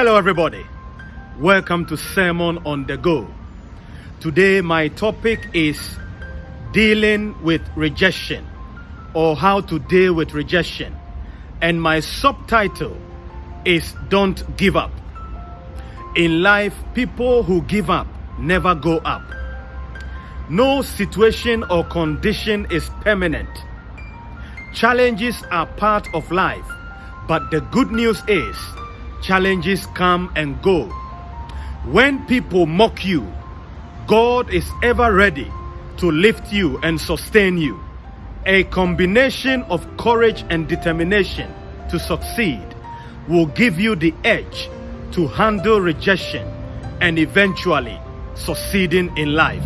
Hello, everybody. Welcome to Sermon on the Go. Today, my topic is dealing with rejection or how to deal with rejection. And my subtitle is Don't Give Up. In life, people who give up never go up. No situation or condition is permanent. Challenges are part of life, but the good news is challenges come and go. When people mock you, God is ever ready to lift you and sustain you. A combination of courage and determination to succeed will give you the edge to handle rejection and eventually succeeding in life.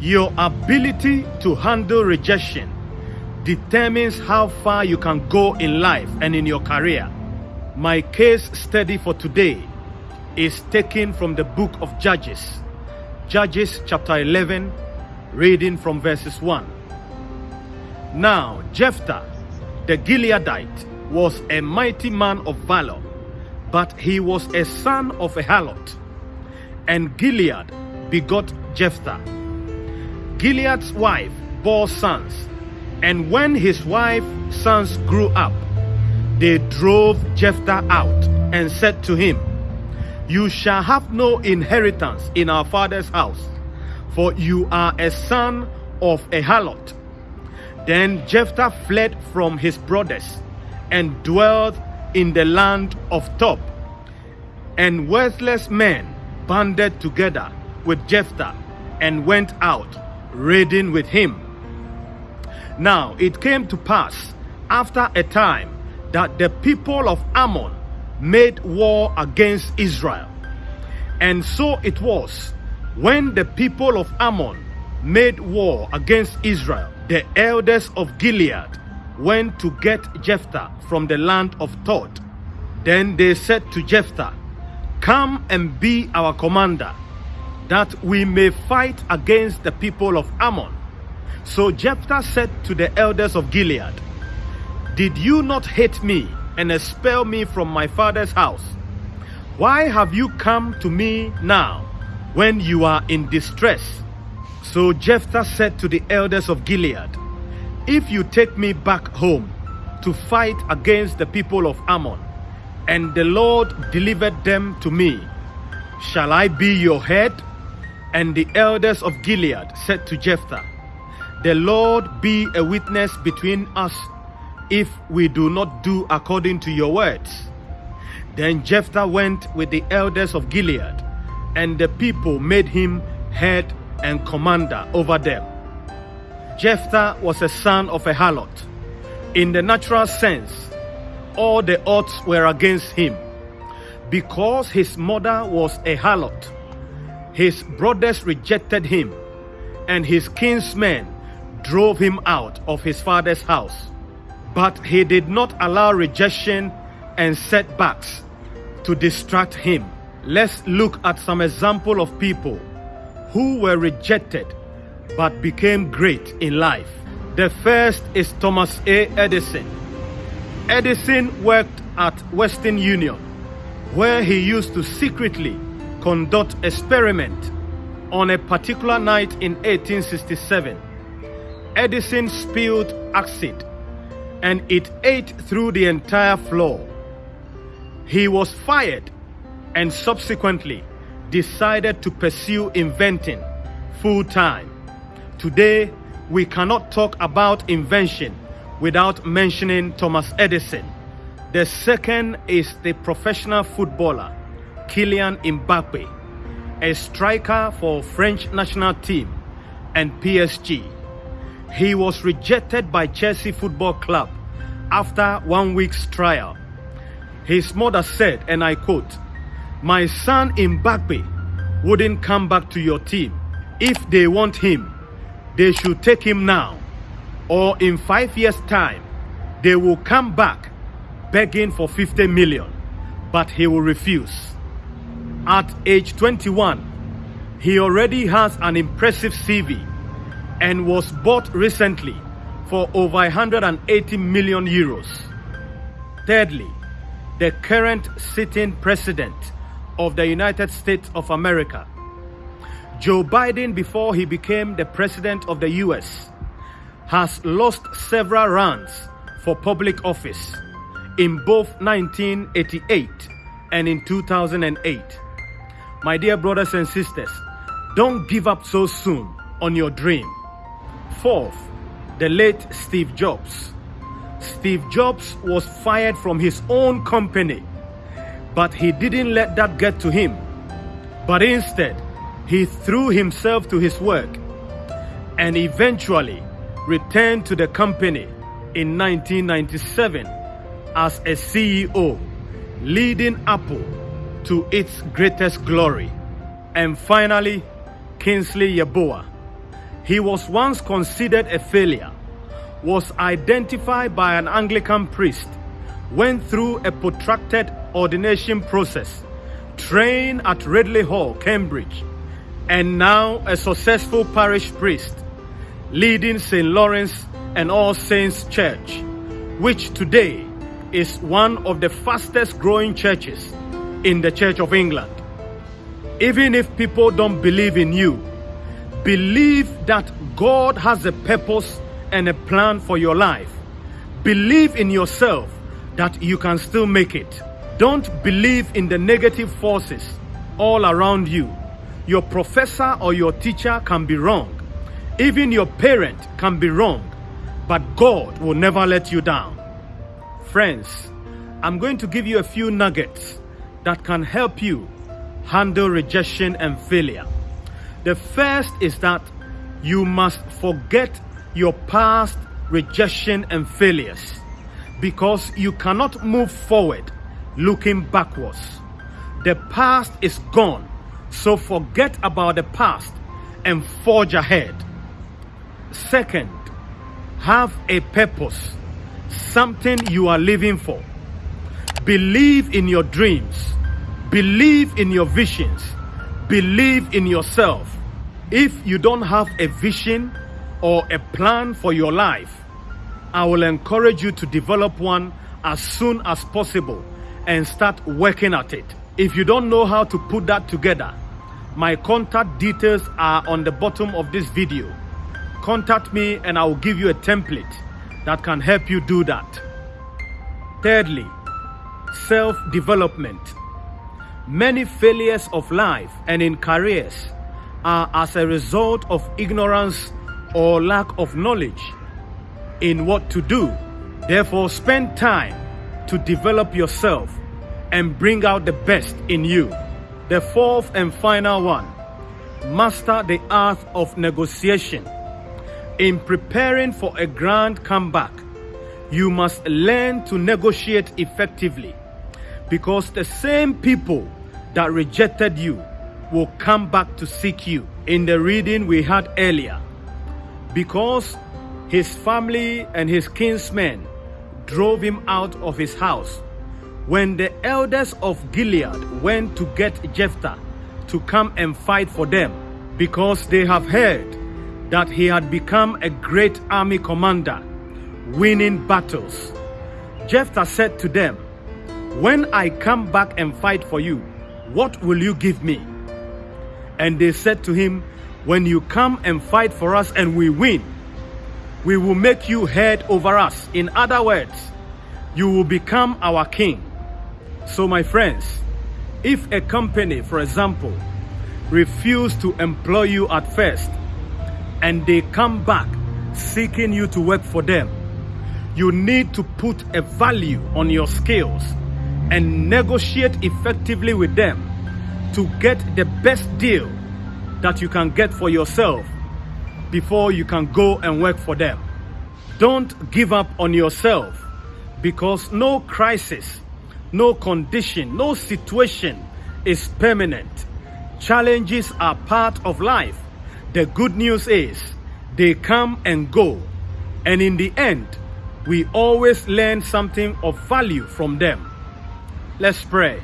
Your ability to handle rejection determines how far you can go in life and in your career. My case study for today is taken from the book of Judges, Judges chapter 11, reading from verses 1. Now, Jephthah, the Gileadite, was a mighty man of valor, but he was a son of a harlot. And Gilead begot Jephthah. Gilead's wife bore sons, and when his wife's sons grew up, they drove Jephthah out and said to him, You shall have no inheritance in our father's house, for you are a son of a harlot. Then Jephthah fled from his brothers and dwelt in the land of Tob. And worthless men banded together with Jephthah and went out raiding with him. Now it came to pass after a time that the people of Ammon made war against Israel. And so it was when the people of Ammon made war against Israel, the elders of Gilead went to get Jephthah from the land of Tob. Then they said to Jephthah, Come and be our commander, that we may fight against the people of Ammon. So Jephthah said to the elders of Gilead, Did you not hate me and expel me from my father's house? Why have you come to me now when you are in distress? So Jephthah said to the elders of Gilead, If you take me back home to fight against the people of Ammon, and the Lord delivered them to me, shall I be your head? And the elders of Gilead said to Jephthah, The Lord be a witness between us if we do not do according to your words. Then Jephthah went with the elders of Gilead, and the people made him head and commander over them. Jephthah was a son of a harlot. In the natural sense, all the odds were against him. Because his mother was a harlot, his brothers rejected him, and his kinsmen drove him out of his father's house. But he did not allow rejection and setbacks to distract him. Let's look at some example of people who were rejected but became great in life. The first is Thomas A. Edison. Edison worked at Western Union, where he used to secretly conduct experiment on a particular night in 1867. Edison spilled acid and it ate through the entire floor. He was fired and subsequently decided to pursue inventing full time. Today, we cannot talk about invention without mentioning Thomas Edison. The second is the professional footballer Kylian Mbappe, a striker for French national team and PSG. He was rejected by Chelsea Football Club after one week's trial. His mother said, and I quote, My son Mbappe wouldn't come back to your team. If they want him, they should take him now. Or in five years' time, they will come back begging for 50 million, but he will refuse. At age 21, he already has an impressive CV and was bought recently for over 180 million euros. Thirdly, the current sitting president of the United States of America. Joe Biden, before he became the president of the US, has lost several runs for public office in both 1988 and in 2008. My dear brothers and sisters, don't give up so soon on your dream. Fourth, the late Steve Jobs. Steve Jobs was fired from his own company, but he didn't let that get to him. But instead, he threw himself to his work and eventually returned to the company in 1997 as a CEO, leading Apple to its greatest glory. And finally, Kingsley Yeboah. He was once considered a failure, was identified by an Anglican priest, went through a protracted ordination process, trained at Ridley Hall, Cambridge, and now a successful parish priest, leading St. Lawrence and All Saints Church, which today is one of the fastest growing churches in the Church of England. Even if people don't believe in you, believe that God has a purpose and a plan for your life. Believe in yourself that you can still make it. Don't believe in the negative forces all around you. Your professor or your teacher can be wrong. Even your parent can be wrong. But God will never let you down. Friends, I'm going to give you a few nuggets that can help you handle rejection and failure. The first is that you must forget your past rejection and failures because you cannot move forward looking backwards. The past is gone, so forget about the past and forge ahead. Second, have a purpose, something you are living for. Believe in your dreams, believe in your visions, believe in yourself. If you don't have a vision or a plan for your life, I will encourage you to develop one as soon as possible and start working at it. If you don't know how to put that together, my contact details are on the bottom of this video. Contact me and I will give you a template that can help you do that. Thirdly, self-development. Many failures of life and in careers are as a result of ignorance or lack of knowledge in what to do. Therefore, spend time to develop yourself and bring out the best in you. The fourth and final one, master the art of negotiation. In preparing for a grand comeback, you must learn to negotiate effectively because the same people that rejected you will come back to seek you. In the reading we had earlier, because his family and his kinsmen drove him out of his house. When the elders of Gilead went to get Jephthah to come and fight for them, because they have heard that he had become a great army commander, winning battles. Jephthah said to them, When I come back and fight for you, what will you give me? And they said to him, When you come and fight for us and we win, we will make you head over us. In other words, you will become our king. So my friends, if a company, for example, refuse to employ you at first and they come back seeking you to work for them, you need to put a value on your skills and negotiate effectively with them to get the best deal that you can get for yourself before you can go and work for them. Don't give up on yourself because no crisis, no condition, no situation is permanent. Challenges are part of life. The good news is they come and go. And in the end, we always learn something of value from them. Let's pray.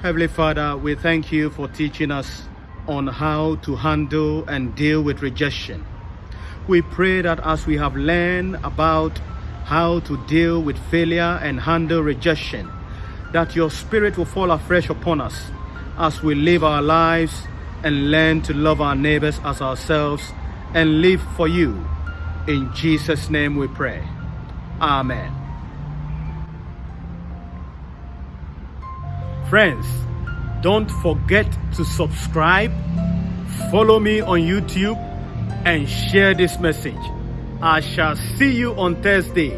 Heavenly Father, we thank you for teaching us on how to handle and deal with rejection. We pray that as we have learned about how to deal with failure and handle rejection. That your spirit will fall afresh upon us as we live our lives and learn to love our neighbors as ourselves and live for you. In Jesus' name we pray. Amen. Friends, don't forget to subscribe, follow me on YouTube, and share this message. I shall see you on Thursday.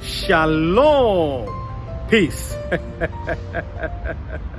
Shalom. Peace.